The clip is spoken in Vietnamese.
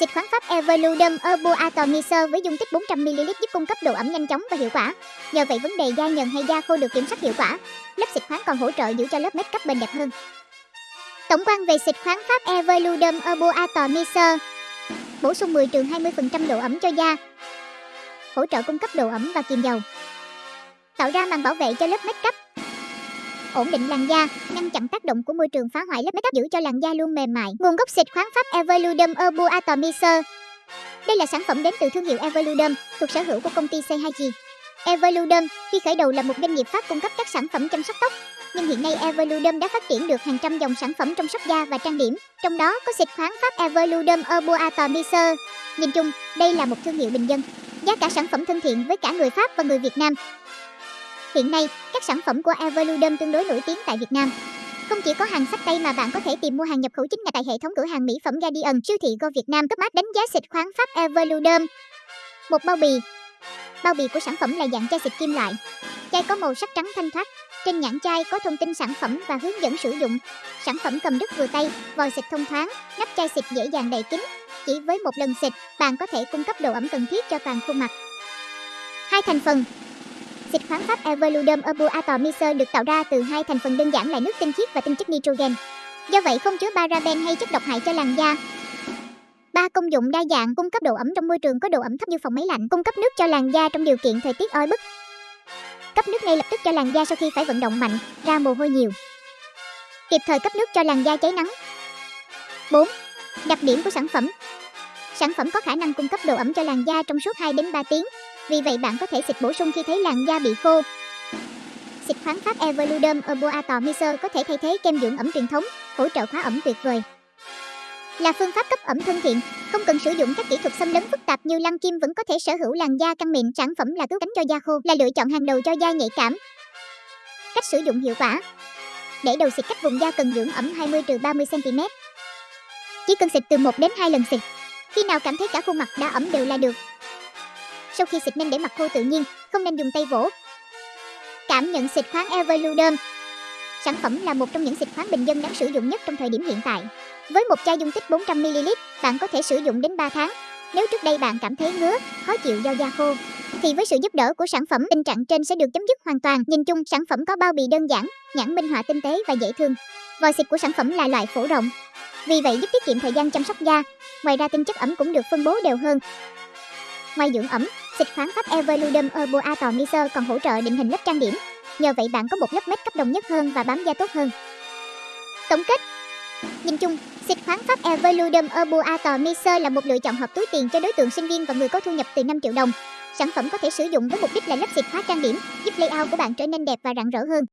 Xịt khoáng Pháp Evolutum Herbal Atomizer với dung tích 400ml giúp cung cấp độ ẩm nhanh chóng và hiệu quả. Nhờ vậy, vấn đề da nhờn hay da khô được kiểm soát hiệu quả. Lớp xịt khoáng còn hỗ trợ giữ cho lớp make up bền đẹp hơn. Tổng quan về xịt khoáng Pháp Evolutum Herbal Atomizer Bổ sung 10 trường 20% độ ẩm cho da Hỗ trợ cung cấp độ ẩm và kiềm dầu Tạo ra màn bảo vệ cho lớp make up ổn định làn da, ngăn chặn tác động của môi trường phá hoại lớp makeup giữ cho làn da luôn mềm mại. Nguồn gốc xịt khoáng Pháp Evolutum Herbal Atomizer. Đây là sản phẩm đến từ thương hiệu Evolutum, thuộc sở hữu của công ty C2G. Evolutum khi khởi đầu là một doanh nghiệp Pháp cung cấp các sản phẩm chăm sóc tóc, nhưng hiện nay Evolutum đã phát triển được hàng trăm dòng sản phẩm trong sóc da và trang điểm, trong đó có xịt khoáng Pháp Evolutum Herbal Atomizer. Nhìn chung, đây là một thương hiệu bình dân, giá cả sản phẩm thân thiện với cả người Pháp và người Việt Nam. Hiện nay, các sản phẩm của Evolutum tương đối nổi tiếng tại Việt Nam. Không chỉ có hàng sách tay mà bạn có thể tìm mua hàng nhập khẩu chính ngạch tại hệ thống cửa hàng mỹ phẩm Guardian, siêu thị Go Việt Nam cấp mát đánh giá xịt khoáng Pháp Evolutum. Một bao bì. Bao bì của sản phẩm là dạng chai xịt kim loại. Chai có màu sắc trắng thanh thoát. Trên nhãn chai có thông tin sản phẩm và hướng dẫn sử dụng. Sản phẩm cầm đứt vừa tay, vòi xịt thông thoáng, nắp chai xịt dễ dàng đậy kín. Chỉ với một lần xịt, bạn có thể cung cấp độ ẩm cần thiết cho toàn khuôn mặt. Hai thành phần Dịch khoáng Pháp Evolutum Herbal được tạo ra từ hai thành phần đơn giản là nước tinh khiết và tinh chất nitrogen. Do vậy không chứa paraben hay chất độc hại cho làn da. Ba công dụng đa dạng cung cấp độ ẩm trong môi trường có độ ẩm thấp như phòng máy lạnh, cung cấp nước cho làn da trong điều kiện thời tiết oi bức. Cấp nước ngay lập tức cho làn da sau khi phải vận động mạnh, ra mồ hôi nhiều. Kịp thời cấp nước cho làn da cháy nắng. 4. Đặc điểm của sản phẩm Sản phẩm có khả năng cung cấp độ ẩm cho làn da trong suốt 2 đến 3 tiếng, vì vậy bạn có thể xịt bổ sung khi thấy làn da bị khô. Xịt khoáng Pháp Evolutum Herboatomizer có thể thay thế kem dưỡng ẩm truyền thống, hỗ trợ khóa ẩm tuyệt vời. Là phương pháp cấp ẩm thân thiện, không cần sử dụng các kỹ thuật xâm lấn phức tạp như lăn kim vẫn có thể sở hữu làn da căng mịn. Sản phẩm là cứu cánh cho da khô, là lựa chọn hàng đầu cho da nhạy cảm. Cách sử dụng hiệu quả Để đầu xịt cách vùng da cần dưỡng ẩm 20-30 cm. Chỉ cần xịt từ 1 đến 2 lần xịt. Khi nào cảm thấy cả khuôn mặt đã ẩm đều là được. Sau khi xịt nên để mặt khô tự nhiên, không nên dùng tay vỗ. Cảm nhận xịt khoáng Everluderm Sản phẩm là một trong những xịt khoáng bình dân đáng sử dụng nhất trong thời điểm hiện tại. Với một chai dung tích 400ml, bạn có thể sử dụng đến 3 tháng. Nếu trước đây bạn cảm thấy ngứa, khó chịu do da khô, thì với sự giúp đỡ của sản phẩm, tình trạng trên sẽ được chấm dứt hoàn toàn. Nhìn chung, sản phẩm có bao bì đơn giản, nhãn minh họa tinh tế và dễ thương. Vòi xịt của sản phẩm là loại phổ rộng, vì vậy giúp tiết kiệm thời gian chăm sóc da. Ngoài ra tinh chất ẩm cũng được phân bố đều hơn. Ngoài dưỡng ẩm, xịt khoáng Pháp Evolutum Herbal Atomizer còn hỗ trợ định hình lớp trang điểm. Nhờ vậy bạn có một lớp make cấp đồng nhất hơn và bám da tốt hơn. Tổng kết Nhìn chung, xịt khoáng Pháp Evolutum Herbal Atomizer là một lựa chọn hợp túi tiền cho đối tượng sinh viên và người có thu nhập từ 5 triệu đồng. Sản phẩm có thể sử dụng với mục đích là lớp xịt hóa trang điểm, giúp layout của bạn trở nên đẹp và rạng rỡ hơn.